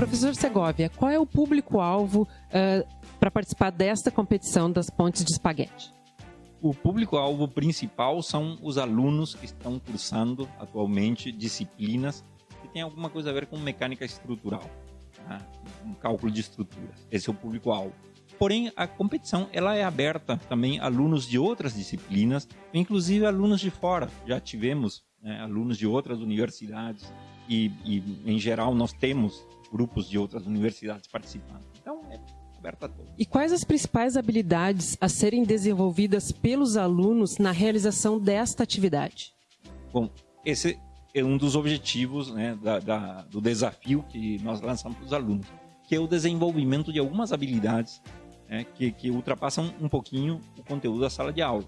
Professor Segovia, qual é o público-alvo uh, para participar desta competição das pontes de espaguete? O público-alvo principal são os alunos que estão cursando atualmente disciplinas que têm alguma coisa a ver com mecânica estrutural, né? um cálculo de estruturas. Esse é o público-alvo. Porém, a competição ela é aberta também a alunos de outras disciplinas, inclusive alunos de fora. Já tivemos né, alunos de outras universidades e, e, em geral, nós temos grupos de outras universidades participando. Então, é aberta a todos. E quais as principais habilidades a serem desenvolvidas pelos alunos na realização desta atividade? Bom, esse é um dos objetivos né, da, da, do desafio que nós lançamos para os alunos, que é o desenvolvimento de algumas habilidades né, que, que ultrapassam um pouquinho o conteúdo da sala de aula.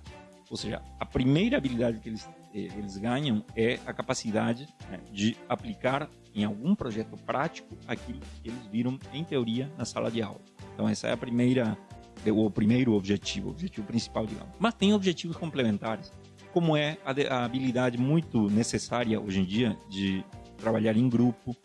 Ou seja, a primeira habilidade que eles, eles ganham é a capacidade né, de aplicar em algum projeto prático aquilo que eles viram em teoria na sala de aula. Então essa é a primeira, o primeiro objetivo, o objetivo principal, digamos. Mas tem objetivos complementares, como é a, a habilidade muito necessária hoje em dia de trabalhar em grupo,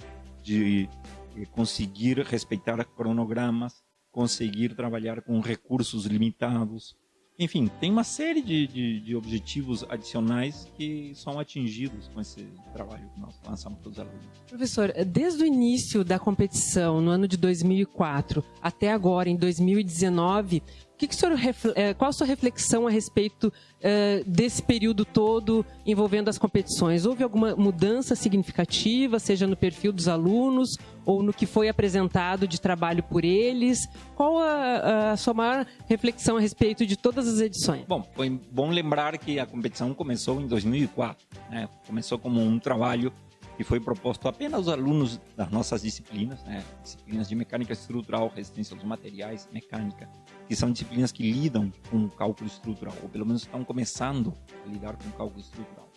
de eh, conseguir respeitar cronogramas, conseguir trabalhar com recursos limitados, enfim, tem uma série de, de, de, objetivos adicionais que são atingidos com esse trabalho que nós lançamos para os alunos. Professor, desde o início da competição, no ano de 2004, até agora, em 2019, que que o senhor, é, qual a sua reflexão a respeito uh, desse período todo envolvendo as competições? Houve alguma mudança significativa, seja no perfil dos alunos ou no que foi apresentado de trabalho por eles? Qual a, a sua maior reflexão a respeito de todas as edições? Bom, foi bom lembrar que a competição começou em 2004. Né? Começou como um trabalho que foi proposto apenas aos alunos das nossas disciplinas, né? disciplinas de mecânica estrutural, resistência aos materiais, mecânica, que são disciplinas que lidam com cálculo estrutural, ou pelo menos estão começando a lidar com cálculo estrutural.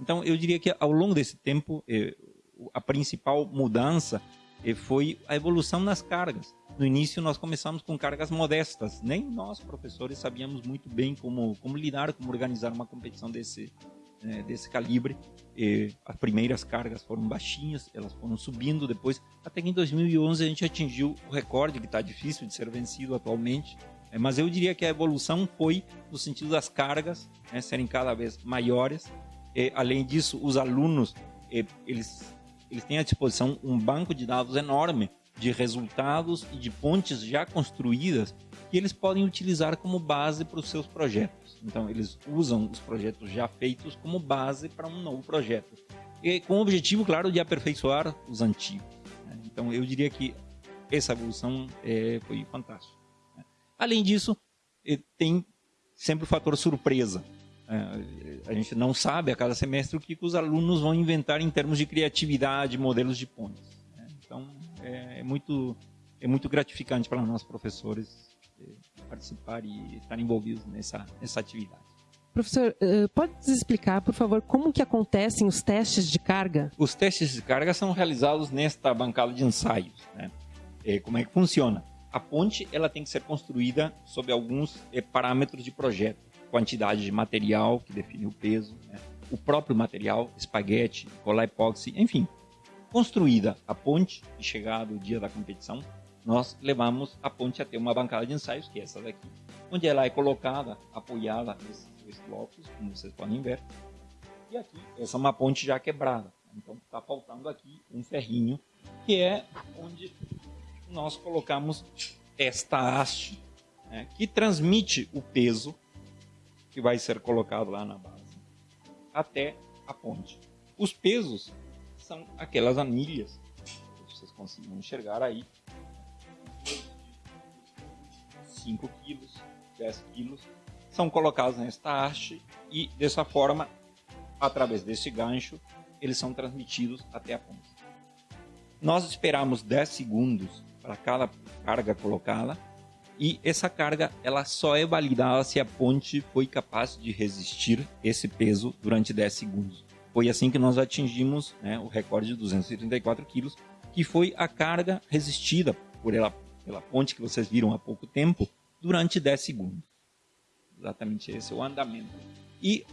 Então, eu diria que ao longo desse tempo, eh, a principal mudança eh, foi a evolução nas cargas. No início, nós começamos com cargas modestas. Nem nós, professores, sabíamos muito bem como, como lidar, como organizar uma competição desse, né, desse calibre. E as primeiras cargas foram baixinhas, elas foram subindo depois, até que em 2011 a gente atingiu o recorde, que está difícil de ser vencido atualmente. É, mas eu diria que a evolução foi no sentido das cargas né, serem cada vez maiores. E, além disso, os alunos eles, eles têm à disposição um banco de dados enorme de resultados e de pontes já construídas que eles podem utilizar como base para os seus projetos. Então, eles usam os projetos já feitos como base para um novo projeto. E com o objetivo, claro, de aperfeiçoar os antigos. Né? Então, eu diria que essa evolução é, foi fantástica. Né? Além disso, tem sempre o fator surpresa. É, a gente não sabe a cada semestre o que os alunos vão inventar em termos de criatividade, modelos de pontes. É, é muito, é muito gratificante para nós professores participar e estar envolvidos nessa, nessa atividade. Professor, eh, pode nos explicar, por favor, como que acontecem os testes de carga? Os testes de carga são realizados nesta bancada de ensaios. Né? E como é que funciona? A ponte ela tem que ser construída sob alguns parâmetros de projeto. Quantidade de material, que define o peso, né? o próprio material, espaguete, colar epóxi, enfim. Construída a ponte e chegado o dia da competição, nós levamos a ponte até uma bancada de ensaios, que é essa daqui, onde ela é colocada, apoiada nesses dois blocos, como vocês podem ver. E aqui, essa é uma ponte já quebrada. Então está faltando aqui um ferrinho, que é onde nós colocamos esta haste, né, que transmite o peso que vai ser colocado lá na base até a ponte. Os pesos são aquelas anilhas, vocês conseguem enxergar aí, 5 quilos, 10 quilos, são colocados nesta haste e dessa forma, através desse gancho, eles são transmitidos até a ponta. Nós esperamos 10 segundos para cada carga colocada e essa carga ela só é validada se a ponte foi capaz de resistir esse peso durante 10 segundos. Foi assim que nós atingimos né, o recorde de 234 quilos, que foi a carga resistida por ela pela ponte que vocês viram há pouco tempo, durante 10 segundos. Exatamente esse é o andamento. E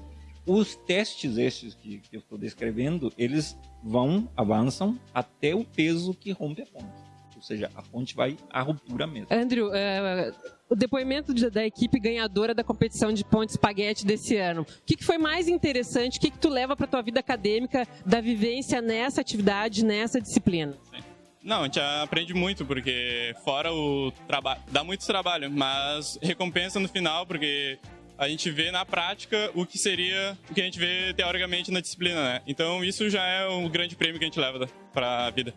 os testes estes que, que eu estou descrevendo, eles vão, avançam até o peso que rompe a ponte. Ou seja, a ponte vai à ruptura mesmo. Andrew, uh, o depoimento de, da equipe ganhadora da competição de ponte espaguete desse ano, o que, que foi mais interessante, o que, que tu leva para tua vida acadêmica da vivência nessa atividade, nessa disciplina? Não, a gente aprende muito, porque fora o trabalho, dá muito trabalho, mas recompensa no final, porque a gente vê na prática o que seria o que a gente vê teoricamente na disciplina, né? Então isso já é um grande prêmio que a gente leva para a vida.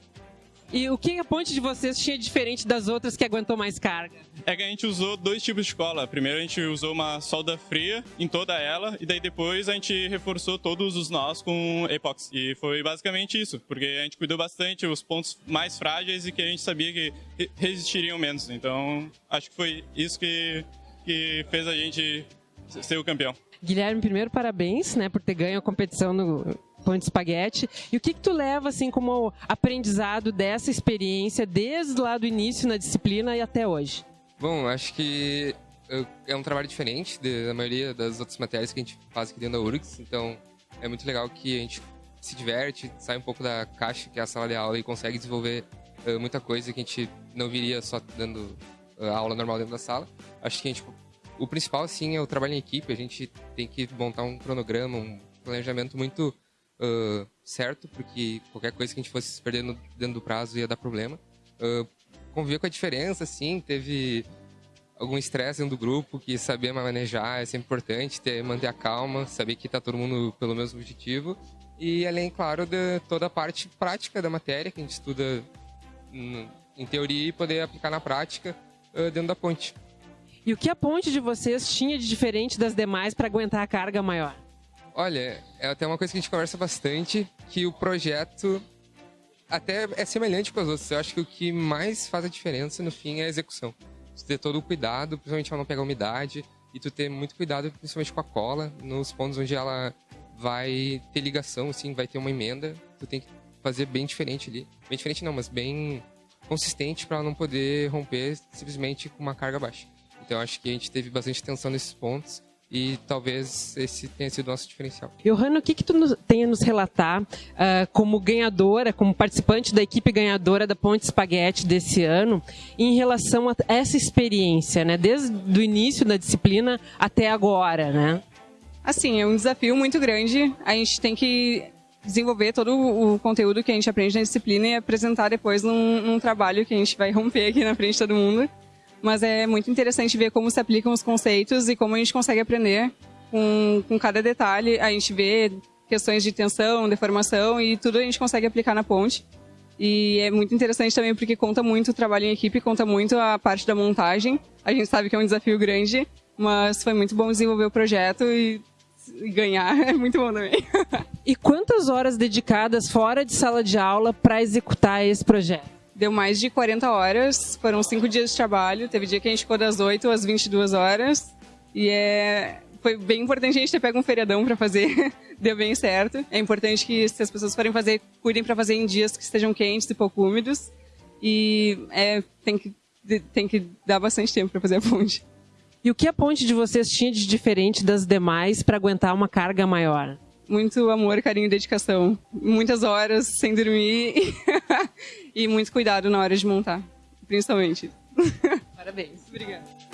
E o que a ponte de vocês tinha diferente das outras que aguentou mais carga? É que a gente usou dois tipos de cola. Primeiro a gente usou uma solda fria em toda ela e daí depois a gente reforçou todos os nós com epóxi. E foi basicamente isso, porque a gente cuidou bastante os pontos mais frágeis e que a gente sabia que resistiriam menos. Então acho que foi isso que, que fez a gente ser o campeão. Guilherme, primeiro parabéns, né, por ter ganho a competição no Pão de Espaguete. E o que, que tu leva, assim, como aprendizado dessa experiência, desde lá do início na disciplina e até hoje? Bom, acho que é um trabalho diferente da maioria das outras matérias que a gente faz aqui dentro da URGS, então é muito legal que a gente se diverte, sai um pouco da caixa que é a sala de aula e consegue desenvolver uh, muita coisa que a gente não viria só dando uh, aula normal dentro da sala. Acho que a gente, o principal, sim, é o trabalho em equipe, a gente tem que montar um cronograma, um planejamento muito uh, certo, porque qualquer coisa que a gente fosse se perder no, dentro do prazo ia dar problema. Uh, conviver com a diferença, assim, teve algum estresse dentro do grupo, que saber manejar é sempre importante, ter, manter a calma, saber que está todo mundo pelo mesmo objetivo. E além, claro, de toda a parte prática da matéria, que a gente estuda em teoria e poder aplicar na prática uh, dentro da ponte. E o que a ponte de vocês tinha de diferente das demais para aguentar a carga maior? Olha, é até uma coisa que a gente conversa bastante, que o projeto até é semelhante com as outras. Eu acho que o que mais faz a diferença no fim é a execução. Tu ter todo o cuidado, principalmente para não pegar umidade, e tu ter muito cuidado, principalmente com a cola, nos pontos onde ela vai ter ligação, assim, vai ter uma emenda, tu tem que fazer bem diferente ali. Bem diferente não, mas bem consistente para não poder romper simplesmente com uma carga baixa. Então acho que a gente teve bastante atenção nesses pontos e talvez esse tenha sido o nosso diferencial. Johanna, o que, que tu nos, tem a nos relatar uh, como ganhadora, como participante da equipe ganhadora da Ponte Espaguete desse ano, em relação a essa experiência, né? Desde o início da disciplina até agora, né? Assim, é um desafio muito grande. A gente tem que desenvolver todo o conteúdo que a gente aprende na disciplina e apresentar depois num, num trabalho que a gente vai romper aqui na frente de todo mundo mas é muito interessante ver como se aplicam os conceitos e como a gente consegue aprender com, com cada detalhe. A gente vê questões de tensão, deformação e tudo a gente consegue aplicar na ponte. E é muito interessante também porque conta muito o trabalho em equipe, conta muito a parte da montagem. A gente sabe que é um desafio grande, mas foi muito bom desenvolver o projeto e, ganhar é muito bom também. e quantas horas dedicadas fora de sala de aula para executar esse projeto? Deu mais de 40 horas, foram cinco dias de trabalho. Teve dia que a gente ficou das 8 às 22 horas. E é, foi bem importante a gente ter pego um feriadão para fazer. Deu bem certo. É importante que se as pessoas forem fazer, cuidem para fazer em dias que estejam quentes e pouco úmidos. E é, tem, que, tem que dar bastante tempo para fazer a ponte. E o que a ponte de vocês tinha de diferente das demais para aguentar uma carga maior? Muito amor, carinho e dedicação. Muitas horas sem dormir e muito cuidado na hora de montar, principalmente. Parabéns. Obrigada.